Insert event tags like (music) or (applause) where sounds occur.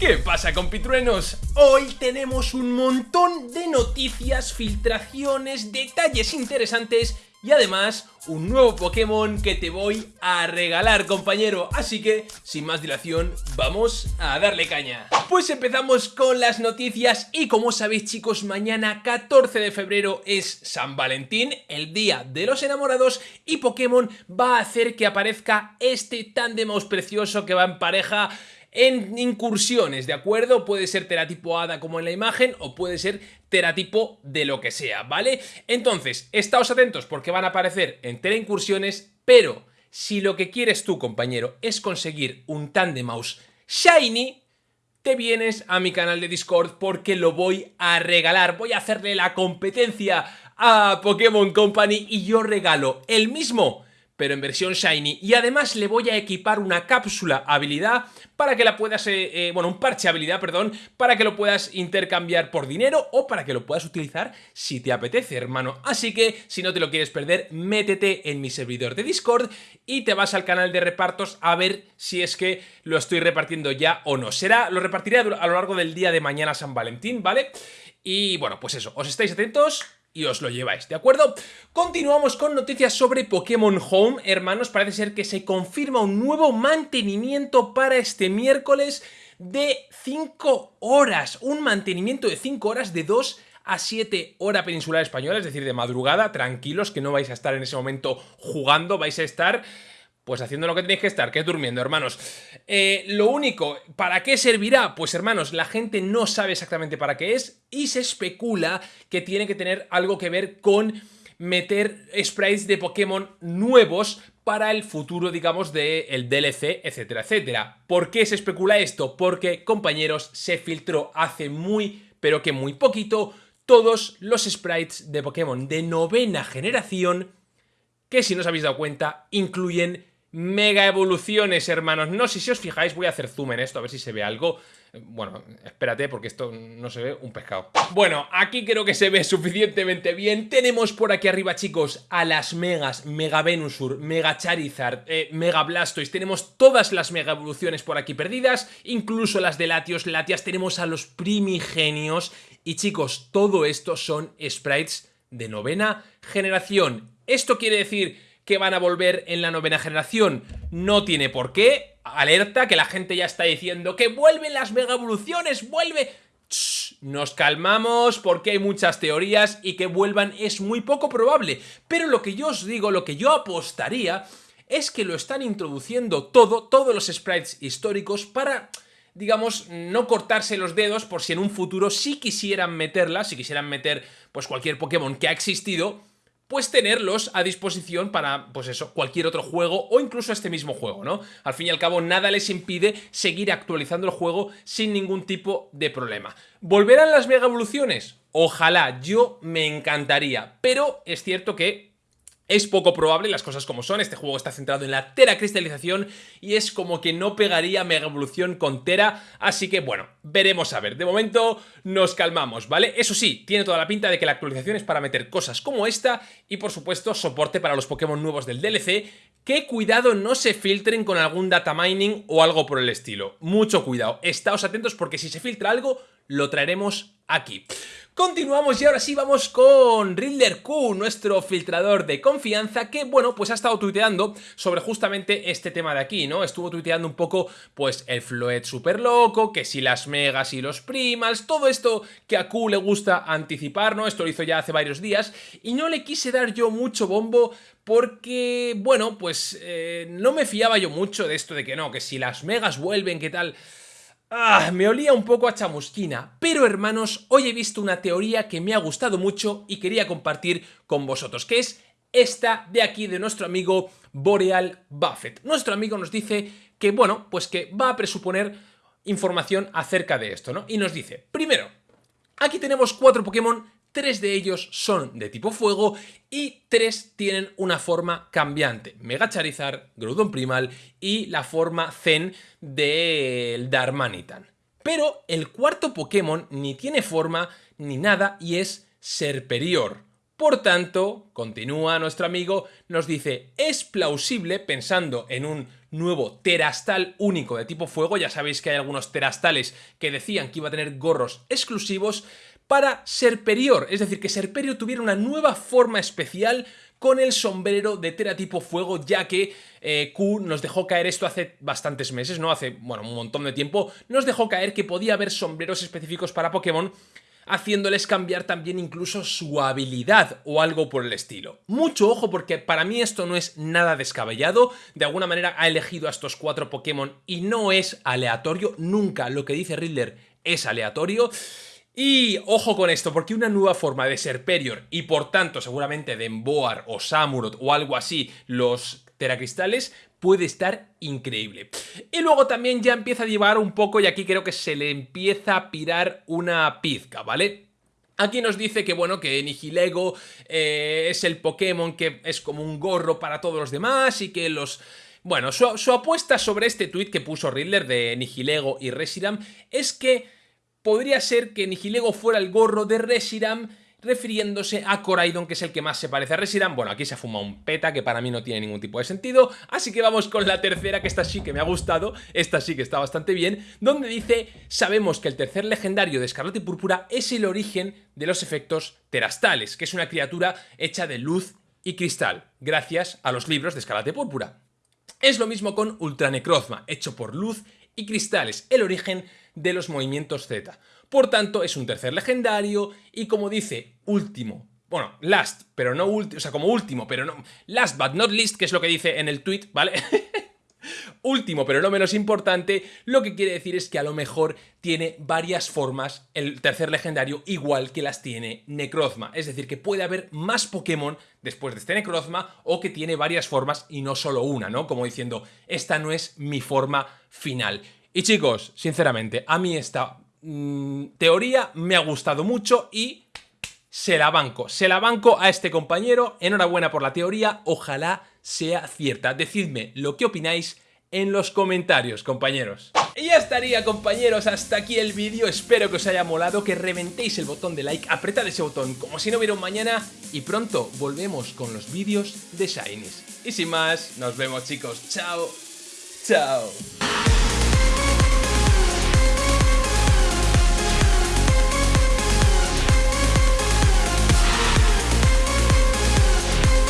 ¿Qué pasa compitruenos? Hoy tenemos un montón de noticias, filtraciones, detalles interesantes y además un nuevo Pokémon que te voy a regalar compañero Así que sin más dilación vamos a darle caña Pues empezamos con las noticias y como sabéis chicos mañana 14 de febrero es San Valentín El día de los enamorados y Pokémon va a hacer que aparezca este Tandemaus precioso que va en pareja en incursiones, ¿de acuerdo? Puede ser teratipo hada como en la imagen o puede ser teratipo de lo que sea, ¿vale? Entonces, estáos atentos porque van a aparecer en tera incursiones, pero si lo que quieres tú, compañero, es conseguir un Mouse Shiny, te vienes a mi canal de Discord porque lo voy a regalar. Voy a hacerle la competencia a Pokémon Company y yo regalo el mismo pero en versión Shiny. Y además le voy a equipar una cápsula habilidad para que la puedas, eh, eh, bueno, un parche habilidad, perdón, para que lo puedas intercambiar por dinero o para que lo puedas utilizar si te apetece, hermano. Así que, si no te lo quieres perder, métete en mi servidor de Discord y te vas al canal de repartos a ver si es que lo estoy repartiendo ya o no. Será, lo repartiré a lo largo del día de mañana San Valentín, ¿vale? Y bueno, pues eso, os estáis atentos y os lo lleváis, ¿de acuerdo? Continuamos con noticias sobre Pokémon Home, hermanos, parece ser que se confirma un nuevo mantenimiento para este miércoles de 5 horas, un mantenimiento de 5 horas de 2 a 7 hora peninsular española, es decir, de madrugada, tranquilos que no vais a estar en ese momento jugando, vais a estar pues haciendo lo que tenéis que estar, que es durmiendo, hermanos. Eh, lo único, ¿para qué servirá? Pues hermanos, la gente no sabe exactamente para qué es y se especula que tiene que tener algo que ver con meter sprites de Pokémon nuevos para el futuro, digamos, del DLC, etcétera, etcétera. ¿Por qué se especula esto? Porque, compañeros, se filtró hace muy, pero que muy poquito, todos los sprites de Pokémon de novena generación que, si no os habéis dado cuenta, incluyen mega evoluciones, hermanos. No sé si os fijáis, voy a hacer zoom en esto, a ver si se ve algo. Bueno, espérate, porque esto no se ve un pescado. Bueno, aquí creo que se ve suficientemente bien. Tenemos por aquí arriba, chicos, a las megas, Mega Venusur, Mega Charizard, eh, Mega Blastoise. Tenemos todas las mega evoluciones por aquí perdidas, incluso las de Latios, Latias. Tenemos a los primigenios. Y chicos, todo esto son sprites de novena generación. Esto quiere decir que van a volver en la novena generación. No tiene por qué. Alerta que la gente ya está diciendo que vuelven las mega evoluciones, vuelve... nos calmamos porque hay muchas teorías y que vuelvan es muy poco probable. Pero lo que yo os digo, lo que yo apostaría es que lo están introduciendo todo, todos los sprites históricos para digamos, no cortarse los dedos por si en un futuro sí quisieran meterla, si quisieran meter pues cualquier Pokémon que ha existido, pues tenerlos a disposición para, pues eso, cualquier otro juego o incluso este mismo juego, ¿no? Al fin y al cabo, nada les impide seguir actualizando el juego sin ningún tipo de problema. ¿Volverán las mega evoluciones? Ojalá, yo me encantaría, pero es cierto que es poco probable, las cosas como son, este juego está centrado en la Tera cristalización y es como que no pegaría Mega Evolución con Tera, así que bueno, veremos a ver. De momento nos calmamos, ¿vale? Eso sí, tiene toda la pinta de que la actualización es para meter cosas como esta y por supuesto soporte para los Pokémon nuevos del DLC, que cuidado no se filtren con algún data mining o algo por el estilo. Mucho cuidado, estáos atentos porque si se filtra algo, lo traeremos aquí. Continuamos y ahora sí vamos con Riddler Q, nuestro filtrador de confianza que, bueno, pues ha estado tuiteando sobre justamente este tema de aquí, ¿no? Estuvo tuiteando un poco, pues, el Floet super loco, que si las megas y los primals, todo esto que a Q le gusta anticipar, ¿no? Esto lo hizo ya hace varios días y no le quise dar yo mucho bombo porque, bueno, pues eh, no me fiaba yo mucho de esto de que no, que si las megas vuelven, ¿qué tal? Ah, me olía un poco a chamusquina, pero hermanos, hoy he visto una teoría que me ha gustado mucho y quería compartir con vosotros, que es esta de aquí de nuestro amigo Boreal Buffett. Nuestro amigo nos dice que, bueno, pues que va a presuponer información acerca de esto, ¿no? Y nos dice, primero, aquí tenemos cuatro Pokémon tres de ellos son de tipo fuego y tres tienen una forma cambiante. Mega Charizard, Groudon Primal y la forma Zen del Darmanitan. Pero el cuarto Pokémon ni tiene forma ni nada y es Serperior. Por tanto, continúa nuestro amigo, nos dice, es plausible, pensando en un nuevo terastal único de tipo fuego, ya sabéis que hay algunos terastales que decían que iba a tener gorros exclusivos, para Serperior, es decir, que Serperio tuviera una nueva forma especial con el sombrero de Tera tipo fuego, ya que eh, Q nos dejó caer esto hace bastantes meses, ¿no? Hace, bueno, un montón de tiempo, nos dejó caer que podía haber sombreros específicos para Pokémon haciéndoles cambiar también incluso su habilidad o algo por el estilo. Mucho ojo porque para mí esto no es nada descabellado, de alguna manera ha elegido a estos cuatro Pokémon y no es aleatorio, nunca lo que dice Riddler es aleatorio. Y ojo con esto, porque una nueva forma de Serperior y por tanto seguramente de Emboar o Samurott o algo así, los teracristales, puede estar increíble. Y luego también ya empieza a llevar un poco, y aquí creo que se le empieza a pirar una pizca, ¿vale? Aquí nos dice que, bueno, que Nihilego eh, es el Pokémon que es como un gorro para todos los demás y que los... Bueno, su, apuesta sobre este tweet que puso Riddler de Nihilego y Reshiram es que podría ser que Nihilego fuera el gorro de Reshiram refiriéndose a Coraidon, que es el que más se parece a Reshiram. Bueno, aquí se ha fumado un peta que para mí no tiene ningún tipo de sentido, así que vamos con la tercera, que esta sí que me ha gustado, esta sí que está bastante bien, donde dice, sabemos que el tercer legendario de Escarlata y Púrpura es el origen de los efectos terastales, que es una criatura hecha de luz y cristal, gracias a los libros de Escarlata y Púrpura. Es lo mismo con Ultranecrozma, hecho por luz y cristales, el origen de los movimientos Z. Por tanto, es un tercer legendario y como dice, último. Bueno, last, pero no último, o sea, como último, pero no... Last but not least, que es lo que dice en el tweet, ¿vale? (laughs) Último, pero no menos importante, lo que quiere decir es que a lo mejor tiene varias formas el tercer legendario igual que las tiene Necrozma. Es decir, que puede haber más Pokémon después de este Necrozma o que tiene varias formas y no solo una, ¿no? Como diciendo, esta no es mi forma final. Y chicos, sinceramente, a mí esta mm, teoría me ha gustado mucho y se la banco. Se la banco a este compañero. Enhorabuena por la teoría. Ojalá sea cierta. Decidme lo que opináis en los comentarios, compañeros. Y ya estaría, compañeros, hasta aquí el vídeo. Espero que os haya molado, que reventéis el botón de like, apretad ese botón como si no hubiera un mañana y pronto volvemos con los vídeos de Shinies. Y sin más, nos vemos, chicos. Chao. Chao.